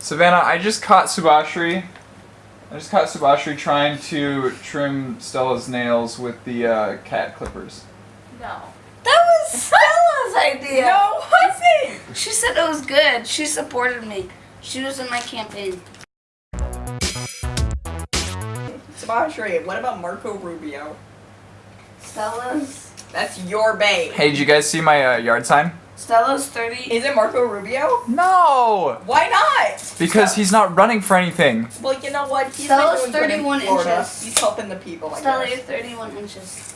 Savannah, I just caught Subashri. I just caught Subashri trying to trim Stella's nails with the uh, cat clippers. No. That was Stella's idea. No, it wasn't. She said it was good. She supported me. She was in my campaign. Subashri, what about Marco Rubio? Stella's That's your babe. Hey, did you guys see my uh, yard sign? Stella's 30. Is it Marco Rubio? No! Why not? Because he's not running for anything. Well, you know what? He's Stella's been doing good in 31 inches. He's helping the people. I Stella, you're 31 inches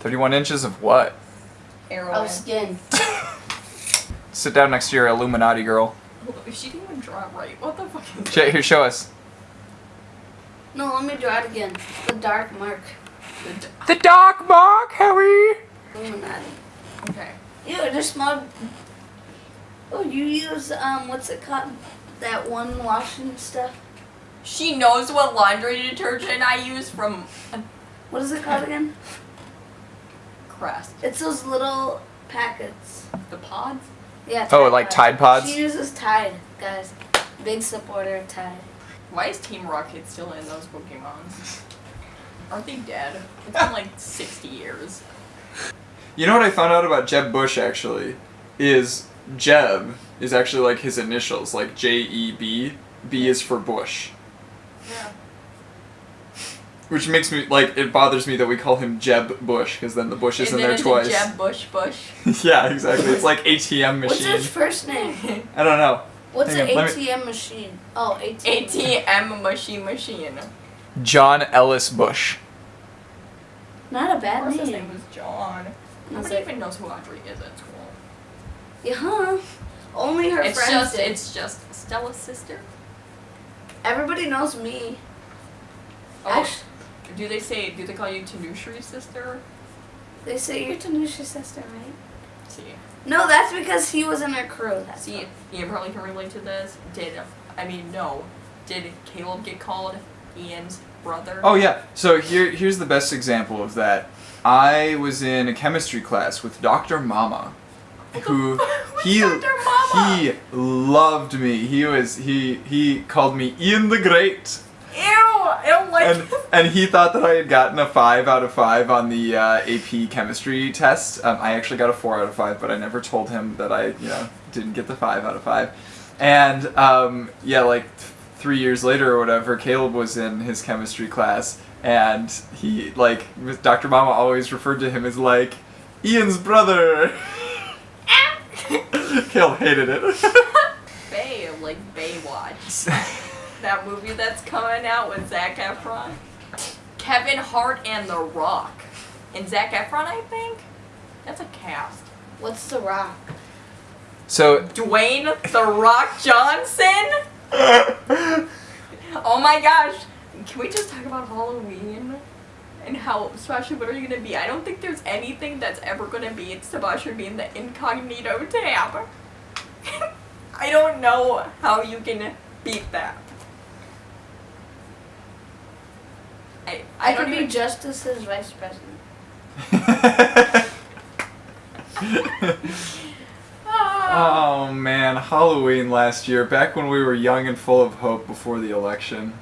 31 inches of what? Heroin. of skin. Sit down next to your Illuminati girl. She didn't even draw it right. What the fuck is Sh- Here, show us. No, let me draw it again. The dark mark. That? The Doc Mark, Harry! Illuminati. Okay. Ew, just smelled. Oh, you use, um, what's it called? That one washing stuff? She knows what laundry detergent I use from What is it called again? Crest. It's those little packets. The pods? Yeah. Oh, like Tide Pods? She uses Tide, guys. Big supporter of Tide. Why is Team Rocket still in those Pokemons? Aren't they dead? It's been like 60 years. You know what I found out about Jeb Bush actually? Is Jeb is actually like his initials, like J E B. B is for Bush. Yeah. Which makes me like it bothers me that we call him Jeb Bush because then the Bush is in and then there twice. Jeb Bush Bush. yeah, exactly. It's like ATM machine. What's his first name? I don't know. What's Hang an on, let me- ATM machine? Oh, ATM. ATM machine machine. John Ellis Bush. Not a bad course his name. name was John. That's Nobody it. even knows who Audrey is at school. Yeah, huh? Only her It's friends just did. it's just Stella's sister. Everybody knows me. Oh, Actu- do they say do they call you Tanushri's sister? they say you're Tanusha's sister, right? See. No, that's because he was in her crew. That's See, Ian probably can relate to this. Did I mean no? Did Caleb get called Ian's brother? Oh yeah. So here here's the best example of that. I was in a chemistry class with Dr. Mama. Who he Dr. Mama? he loved me. He was he he called me Ian the Great. Ew! I don't like. and and he thought that I had gotten a five out of five on the uh, AP chemistry test. Um, I actually got a four out of five, but I never told him that I you know didn't get the five out of five. And um, yeah, like three years later or whatever, Caleb was in his chemistry class, and he like Dr. Mama always referred to him as like Ian's brother. Caleb hated it. Bay, like Baywatch. that movie that's coming out with Zac Efron, Kevin Hart, and The Rock, and Zac Efron, I think. That's a cast. What's the rock? so Dwayne The Rock Johnson. Oh my gosh! Can we just talk about Halloween? And how Sebastian, what are you gonna be? I don't think there's anything that's ever gonna be Sebastian being the incognito tab. I don't know how you can beat that. I, I, I, don't could be Justice's vice president. Halloween last year, back when we were young and full of hope before the election.